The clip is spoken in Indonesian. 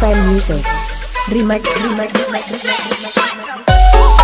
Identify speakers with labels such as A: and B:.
A: Prime Music. Remake, Remake, remake, remake, remake, remake. remake.